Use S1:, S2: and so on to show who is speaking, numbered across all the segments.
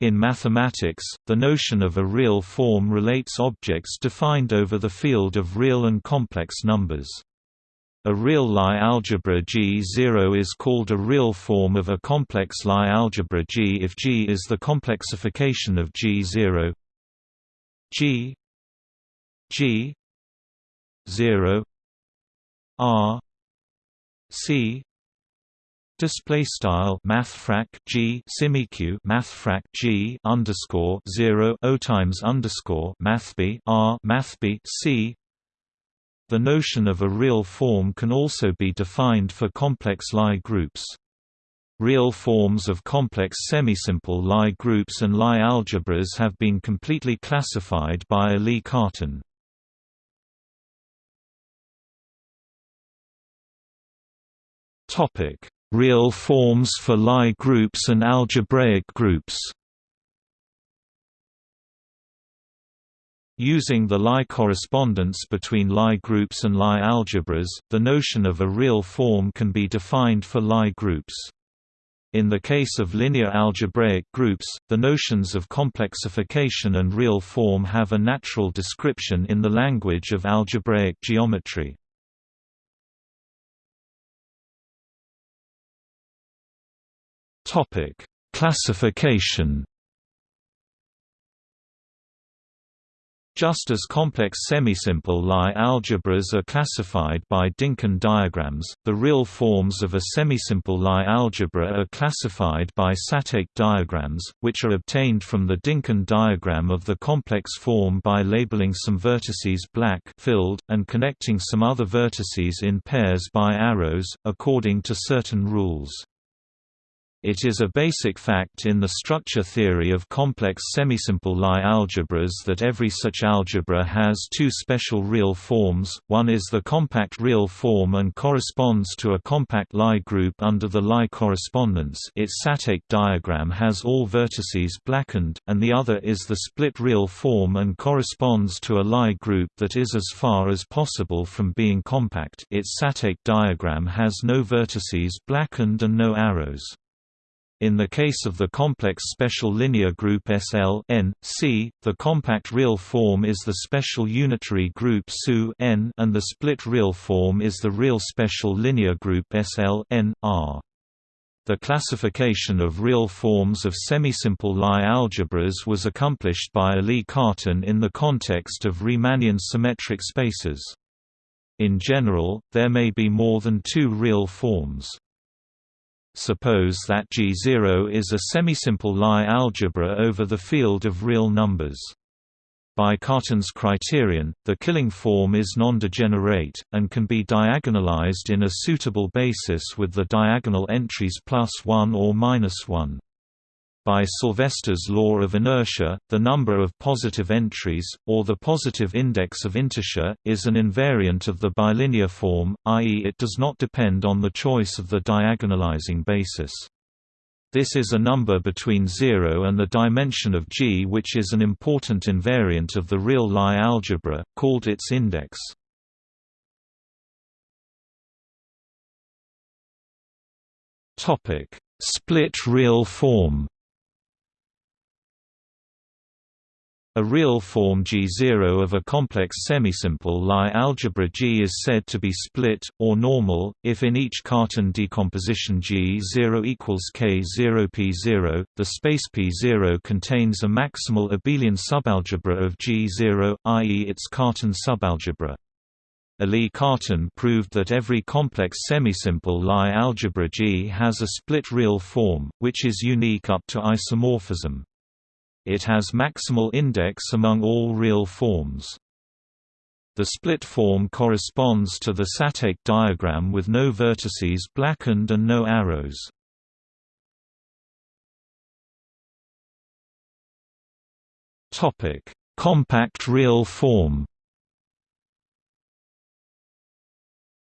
S1: In mathematics, the notion of a real form relates objects defined over the field of real and complex numbers. A real Lie algebra G0 is called a real form of a complex Lie algebra G if G is the complexification of G0 G G 0 R C display style mathfrak G semiq mathfrak G underscore 0 O times underscore mathb R mathb C the notion of a real form can also be defined for complex Lie groups. Real forms of complex semisimple Lie groups and Lie algebras have been completely classified by Élie Cartan. Real forms for Lie groups and algebraic groups Using the Lie correspondence between Lie groups and Lie algebras, the notion of a real form can be defined for Lie groups. In the case of linear algebraic groups, the notions of complexification and real form have a natural description in the language of algebraic geometry. Classification Just as complex semisimple Lie algebras are classified by Dynkin diagrams, the real forms of a semisimple Lie algebra are classified by Satake diagrams, which are obtained from the Dynkin diagram of the complex form by labeling some vertices black filled, and connecting some other vertices in pairs by arrows, according to certain rules. It is a basic fact in the structure theory of complex semisimple Lie algebras that every such algebra has two special real forms, one is the compact real form and corresponds to a compact Lie group under the Lie correspondence its Satake diagram has all vertices blackened, and the other is the split real form and corresponds to a Lie group that is as far as possible from being compact its Satake diagram has no vertices blackened and no arrows. In the case of the complex special linear group SL n, C, the compact real form is the special unitary group SU n and the split real form is the real special linear group SL n, R. The classification of real forms of semisimple Lie algebras was accomplished by Élie Cartan in the context of Riemannian symmetric spaces. In general, there may be more than two real forms. Suppose that G0 is a semisimple Lie algebra over the field of real numbers. By Cartan's criterion, the Killing form is non-degenerate, and can be diagonalized in a suitable basis with the diagonal entries plus 1 or minus 1. By Sylvester's law of inertia, the number of positive entries, or the positive index of integer, is an invariant of the bilinear form, i.e. it does not depend on the choice of the diagonalizing basis. This is a number between 0 and the dimension of G which is an important invariant of the real Lie algebra, called its index. Split real form A real form G0 of a complex semisimple Lie algebra G is said to be split, or normal, if in each Cartan decomposition G0 equals K0 P0, the space P0 contains a maximal abelian subalgebra of G0, i.e. its Cartan subalgebra. Élie Cartan proved that every complex semisimple Lie algebra G has a split real form, which is unique up to isomorphism. It has maximal index among all real forms. The split form corresponds to the Satake diagram with no vertices blackened and no arrows. Compact real form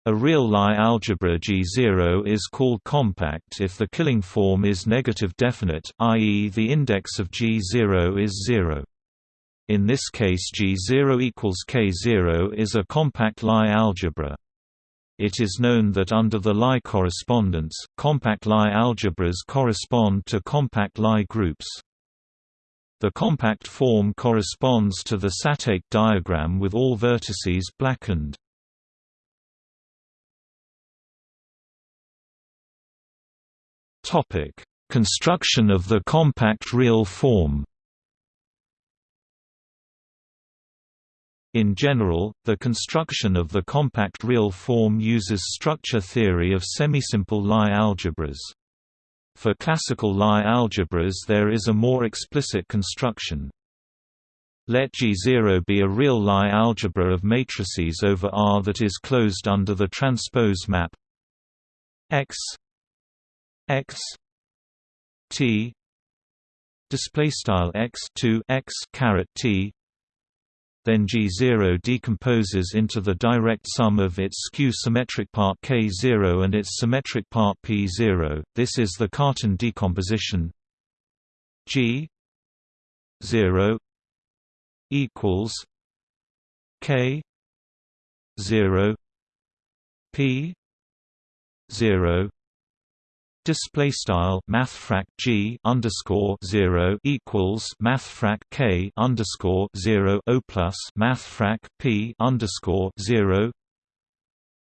S1: A real Lie algebra G0 is called compact if the Killing form is negative definite, i.e. the index of G0 is 0. In this case G0 equals K0 is a compact Lie algebra. It is known that under the Lie correspondence, compact Lie algebras correspond to compact Lie groups. The compact form corresponds to the Satake diagram with all vertices blackened. Topic: Construction of the compact real form. In general, the construction of the compact real form uses structure theory of semisimple Lie algebras. For classical Lie algebras there is a more explicit construction. Let G0 be a real Lie algebra of matrices over R that is closed under the transpose map X X T display style X 2 X caret T then G0 decomposes into the direct sum of its skew-symmetric part K0 and its symmetric part P0. This is the Cartan decomposition. G 0 equals K 0 P 0 Display style mathfrak g underscore zero equals mathfrak k underscore zero o plus mathfrak p underscore zero.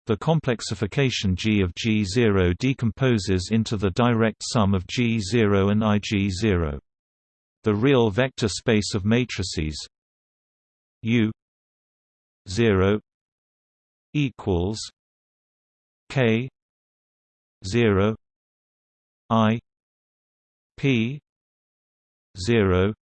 S1: The complexification g of g zero decomposes into the direct sum of g zero and ig zero. The real vector space of matrices u zero equals k zero I P zero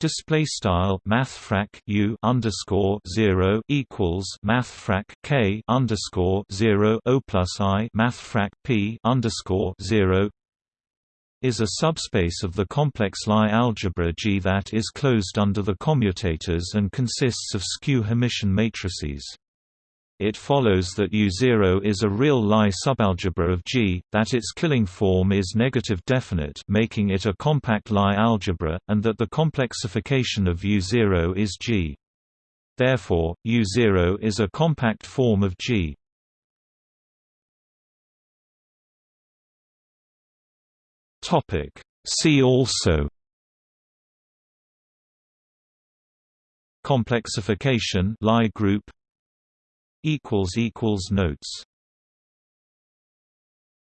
S1: display style mathfrak u underscore zero equals mathfrak k underscore zero o plus i mathfrak p underscore zero is a subspace of the complex Lie algebra G that is closed under the commutators and consists of skew Hermitian matrices it follows that U0 is a real Lie subalgebra of G, that its killing form is negative definite making it a compact Lie algebra, and that the complexification of U0 is G. Therefore, U0 is a compact form of G. Topic See also Complexification Lie group equals equals notes